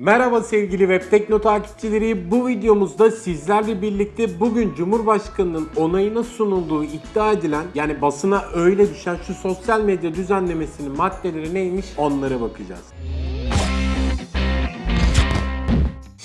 Merhaba sevgili Web Tekno takipçileri. Bu videomuzda sizlerle birlikte bugün Cumhurbaşkanı'nın onayına sunulduğu iddia edilen yani basına öyle düşen şu sosyal medya düzenlemesinin maddeleri neymiş onlara bakacağız.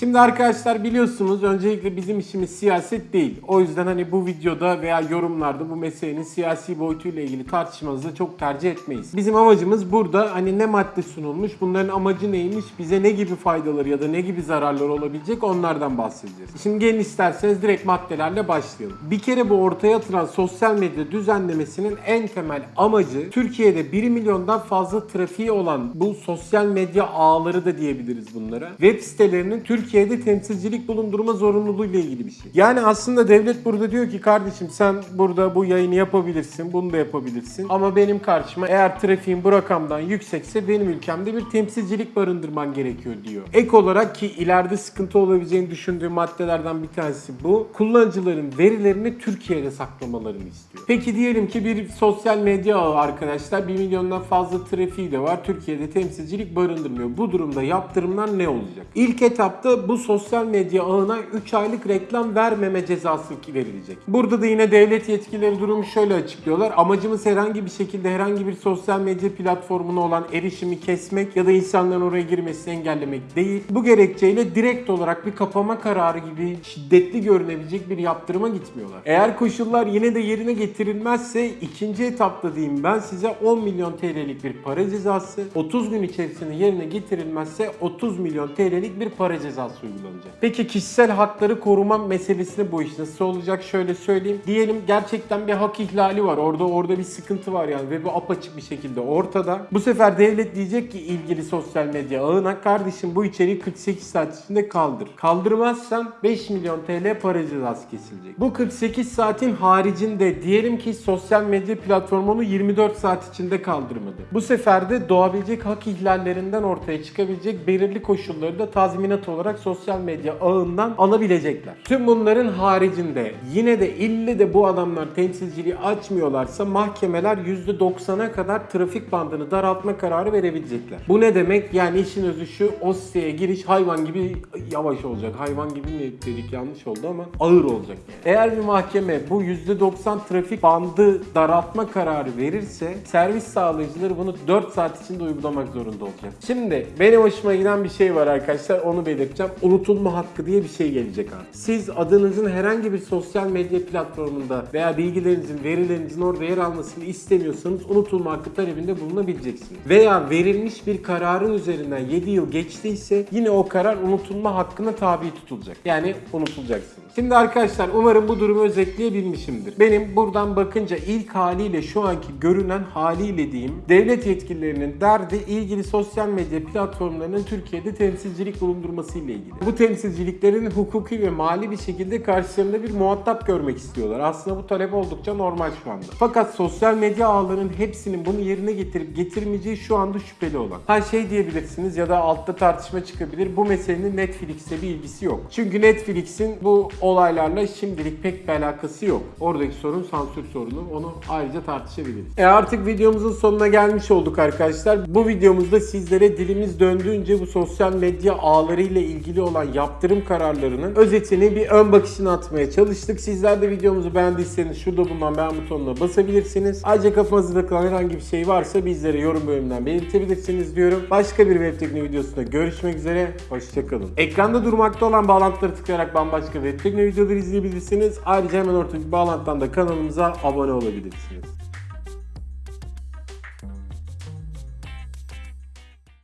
Şimdi arkadaşlar biliyorsunuz öncelikle bizim işimiz siyaset değil. O yüzden hani bu videoda veya yorumlarda bu meselenin siyasi boyutuyla ilgili tartışmanızı çok tercih etmeyiz. Bizim amacımız burada hani ne madde sunulmuş, bunların amacı neymiş, bize ne gibi faydaları ya da ne gibi zararları olabilecek onlardan bahsedeceğiz. Şimdi gelin isterseniz direkt maddelerle başlayalım. Bir kere bu ortaya atılan sosyal medya düzenlemesinin en temel amacı Türkiye'de 1 milyondan fazla trafiği olan bu sosyal medya ağları da diyebiliriz bunlara. Web sitelerinin Türkiye'de temsilcilik bulundurma zorunluluğu ile ilgili bir şey. Yani aslında devlet burada diyor ki kardeşim sen burada bu yayını yapabilirsin, bunu da yapabilirsin. Ama benim karşıma eğer trafiğin bu rakamdan yüksekse benim ülkemde bir temsilcilik barındırman gerekiyor diyor. Ek olarak ki ileride sıkıntı olabileceğini düşündüğü maddelerden bir tanesi bu. Kullanıcıların verilerini Türkiye'de saklamalarını istiyor. Peki diyelim ki bir sosyal medya ağı arkadaşlar 1 milyondan fazla trafiği de var. Türkiye'de temsilcilik barındırmıyor. Bu durumda yaptırımlar ne olacak? İlk etapta bu sosyal medya ağına 3 aylık reklam vermeme cezası verilecek. Burada da yine devlet yetkilileri durumu şöyle açıklıyorlar. Amacımız herhangi bir şekilde herhangi bir sosyal medya platformuna olan erişimi kesmek ya da insanların oraya girmesini engellemek değil. Bu gerekçeyle direkt olarak bir kapama kararı gibi şiddetli görünebilecek bir yaptırıma gitmiyorlar. Eğer koşullar yine de yerine getirilmezse ikinci etapta diyeyim ben size 10 milyon TL'lik bir para cezası, 30 gün içerisinde yerine getirilmezse 30 milyon TL'lik bir para cezası uygulanacak. Peki kişisel hakları koruma meselesini bu iş nasıl olacak? Şöyle söyleyeyim. Diyelim gerçekten bir hak ihlali var. Orada orada bir sıkıntı var yani ve bu apaçık bir şekilde ortada. Bu sefer devlet diyecek ki ilgili sosyal medya ağına kardeşim bu içeriği 48 saat içinde kaldır. Kaldırmazsan 5 milyon TL para cezası kesilecek. Bu 48 saatin haricinde diyelim ki sosyal medya platformu onu 24 saat içinde kaldırmadı. Bu sefer de doğabilecek hak ihlallerinden ortaya çıkabilecek belirli koşulları da tazminat olarak sosyal medya ağından alabilecekler. Tüm bunların haricinde yine de ille de bu adamlar temsilciliği açmıyorlarsa mahkemeler %90'a kadar trafik bandını daraltma kararı verebilecekler. Bu ne demek? Yani işin özü şu o siteye giriş hayvan gibi yavaş olacak. Hayvan gibi mi dedik yanlış oldu ama ağır olacak. Eğer bir mahkeme bu %90 trafik bandı daraltma kararı verirse servis sağlayıcıları bunu 4 saat içinde uygulamak zorunda olacak. Şimdi benim hoşuma giden bir şey var arkadaşlar onu belirteceğim. Unutulma hakkı diye bir şey gelecek abi. Siz adınızın herhangi bir sosyal medya platformunda veya bilgilerinizin, verilerinizin orada yer almasını istemiyorsanız unutulma hakkı talebinde bulunabileceksiniz. Veya verilmiş bir kararın üzerinden 7 yıl geçtiyse yine o karar unutulma hakkına tabi tutulacak. Yani unutulacaksınız. Şimdi arkadaşlar umarım bu durumu özetleyebilmişimdir. Benim buradan bakınca ilk haliyle şu anki görünen haliyle diyeyim devlet yetkililerinin derdi ilgili sosyal medya platformlarının Türkiye'de temsilcilik bulundurması ile ilgili. Bu temsilciliklerin hukuki ve mali bir şekilde karşılarında bir muhatap görmek istiyorlar. Aslında bu talep oldukça normal şu anda. Fakat sosyal medya ağlarının hepsinin bunu yerine getirip getirmeyeceği şu anda şüpheli olan. Ha şey diyebilirsiniz ya da altta tartışma çıkabilir. Bu meselenin Netflix'e bir ilgisi yok. Çünkü Netflix'in bu olaylarla şimdilik pek bir alakası yok. Oradaki sorun sansür sorunu. Onu ayrıca tartışabiliriz. E artık videomuzun sonuna gelmiş olduk arkadaşlar. Bu videomuzda sizlere dilimiz döndüğünce bu sosyal medya ağları ile ilgili olan yaptırım kararlarının özetini bir ön bakışını atmaya çalıştık. Sizler de videomuzu beğendiyseniz şurada bulunan beğen butonuna basabilirsiniz. Ayrıca kafanızda takılan herhangi bir şey varsa bizlere yorum bölümünden belirtebilirsiniz diyorum. Başka bir web teknoloji videosunda görüşmek üzere. Hoşçakalın. Ekranda durmakta olan bağlantıları tıklayarak bambaşka web teknoloji videoları izleyebilirsiniz. Ayrıca hemen ortadaki bağlantıdan da kanalımıza abone olabilirsiniz.